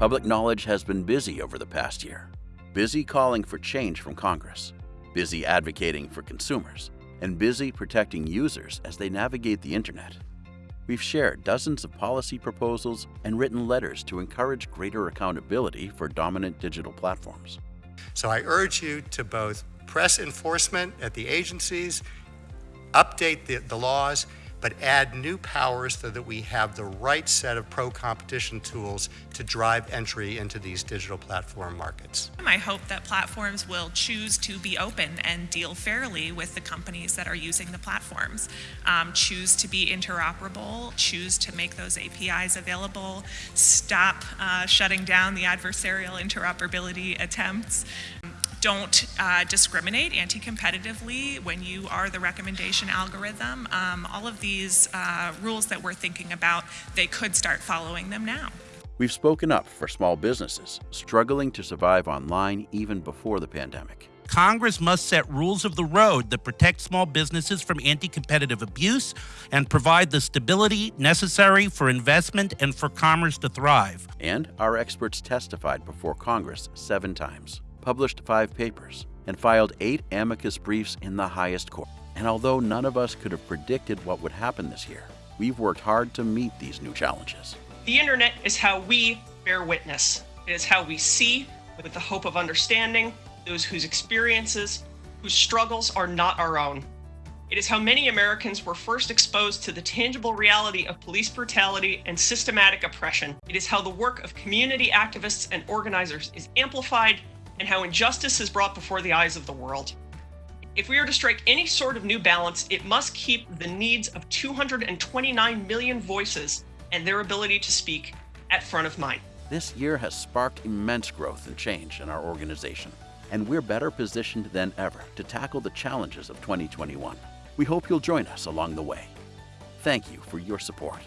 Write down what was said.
Public knowledge has been busy over the past year, busy calling for change from Congress, busy advocating for consumers, and busy protecting users as they navigate the internet. We've shared dozens of policy proposals and written letters to encourage greater accountability for dominant digital platforms. So I urge you to both press enforcement at the agencies, update the, the laws, but add new powers so that we have the right set of pro-competition tools to drive entry into these digital platform markets. I hope that platforms will choose to be open and deal fairly with the companies that are using the platforms. Um, choose to be interoperable, choose to make those APIs available, stop uh, shutting down the adversarial interoperability attempts don't uh, discriminate anti-competitively when you are the recommendation algorithm. Um, all of these uh, rules that we're thinking about, they could start following them now. We've spoken up for small businesses struggling to survive online even before the pandemic. Congress must set rules of the road that protect small businesses from anti competitive abuse and provide the stability necessary for investment and for commerce to thrive. And our experts testified before Congress seven times published five papers, and filed eight amicus briefs in the highest court. And although none of us could have predicted what would happen this year, we've worked hard to meet these new challenges. The internet is how we bear witness. It is how we see, with the hope of understanding, those whose experiences, whose struggles are not our own. It is how many Americans were first exposed to the tangible reality of police brutality and systematic oppression. It is how the work of community activists and organizers is amplified and how injustice is brought before the eyes of the world. If we are to strike any sort of new balance, it must keep the needs of 229 million voices and their ability to speak at front of mind. This year has sparked immense growth and change in our organization, and we're better positioned than ever to tackle the challenges of 2021. We hope you'll join us along the way. Thank you for your support.